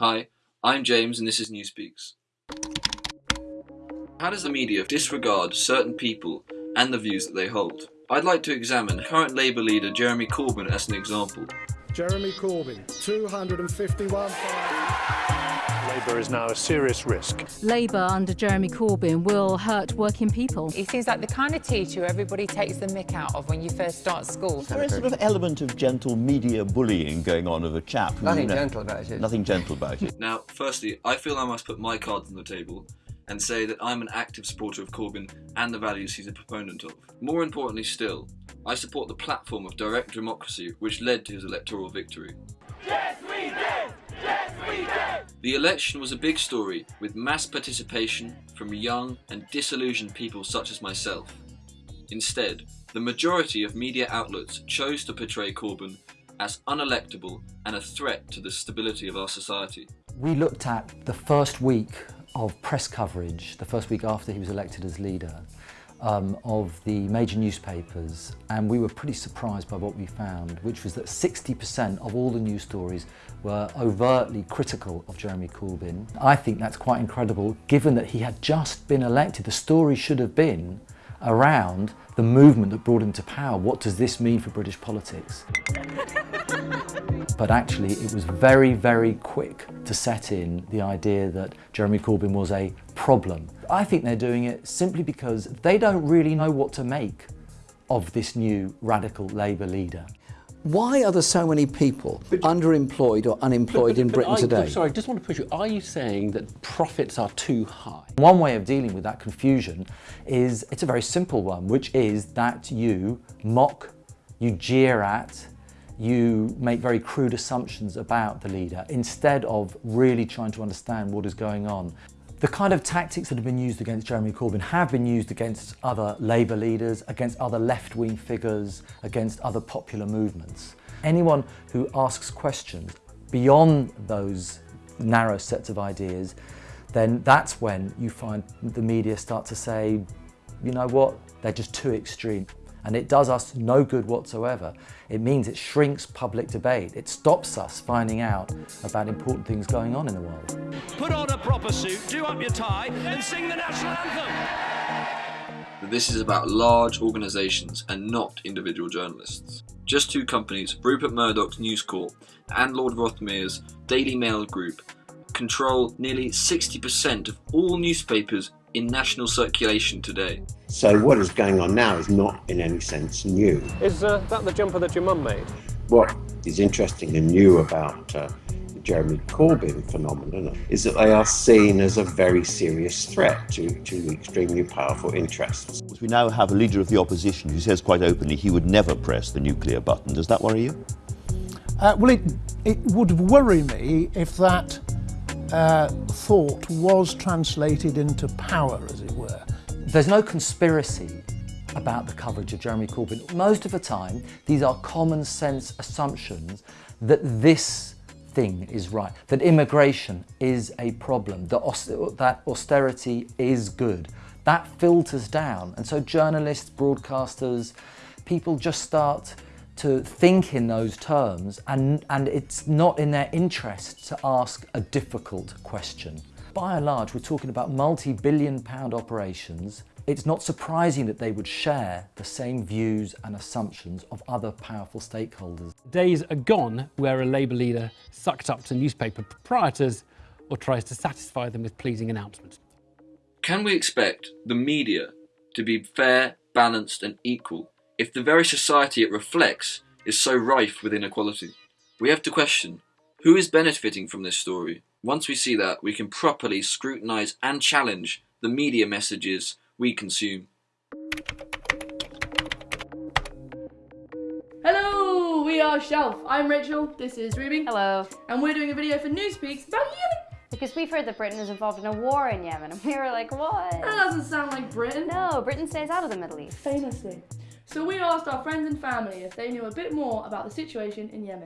Hi, I'm James and this is Newspeaks. How does the media disregard certain people and the views that they hold? I'd like to examine current Labour leader Jeremy Corbyn as an example. Jeremy Corbyn, 251. Labour is now a serious risk. Labour under Jeremy Corbyn will hurt working people. He seems like the kind of teacher everybody takes the mick out of when you first start school. There is a sort of element of gentle media bullying going on of a chap. Nothing you know, gentle about it. Nothing gentle about it. Now, firstly, I feel I must put my cards on the table and say that I'm an active supporter of Corbyn and the values he's a proponent of. More importantly still, I support the platform of direct democracy which led to his electoral victory. Yes, we did! Yes, we did! The election was a big story with mass participation from young and disillusioned people such as myself. Instead, the majority of media outlets chose to portray Corbyn as unelectable and a threat to the stability of our society. We looked at the first week of press coverage, the first week after he was elected as leader, um, of the major newspapers and we were pretty surprised by what we found, which was that 60% of all the news stories were overtly critical of Jeremy Corbyn. I think that's quite incredible given that he had just been elected. The story should have been around the movement that brought him to power. What does this mean for British politics? but actually it was very, very quick to set in the idea that Jeremy Corbyn was a problem. I think they're doing it simply because they don't really know what to make of this new radical Labour leader. Why are there so many people underemployed or unemployed but, but, in Britain I, today? Sorry, I just want to push you. Are you saying that profits are too high? One way of dealing with that confusion is, it's a very simple one, which is that you mock, you jeer at, you make very crude assumptions about the leader instead of really trying to understand what is going on. The kind of tactics that have been used against Jeremy Corbyn have been used against other Labour leaders, against other left-wing figures, against other popular movements. Anyone who asks questions beyond those narrow sets of ideas, then that's when you find the media start to say, you know what, they're just too extreme and it does us no good whatsoever. It means it shrinks public debate. It stops us finding out about important things going on in the world. Put on a proper suit, do up your tie and sing the national anthem. This is about large organisations and not individual journalists. Just two companies, Rupert Murdoch's News Corp and Lord Rothermere's Daily Mail Group, control nearly 60% of all newspapers in national circulation today. So what is going on now is not in any sense new. Is uh, that the jumper that your mum made? What is interesting and new about uh, the Jeremy Corbyn phenomenon is that they are seen as a very serious threat to, to extremely powerful interests. We now have a leader of the opposition who says quite openly he would never press the nuclear button. Does that worry you? Uh, well, it, it would worry me if that uh, thought was translated into power, as it were. There's no conspiracy about the coverage of Jeremy Corbyn. Most of the time, these are common sense assumptions that this thing is right, that immigration is a problem, that, that austerity is good. That filters down. And so journalists, broadcasters, people just start to think in those terms and, and it's not in their interest to ask a difficult question. By and large, we're talking about multi-billion pound operations. It's not surprising that they would share the same views and assumptions of other powerful stakeholders. Days are gone where a Labour leader sucked up to newspaper proprietors or tries to satisfy them with pleasing announcements. Can we expect the media to be fair, balanced and equal if the very society it reflects is so rife with inequality. We have to question, who is benefiting from this story? Once we see that, we can properly scrutinise and challenge the media messages we consume. Hello, we are Shelf. I'm Rachel, this is Ruby. Hello. And we're doing a video for Newspeaks about Yemen. Because we've heard that Britain is involved in a war in Yemen, and we were like, what? That doesn't sound like Britain. No, Britain stays out of the Middle East. Famously. So we asked our friends and family if they knew a bit more about the situation in Yemen.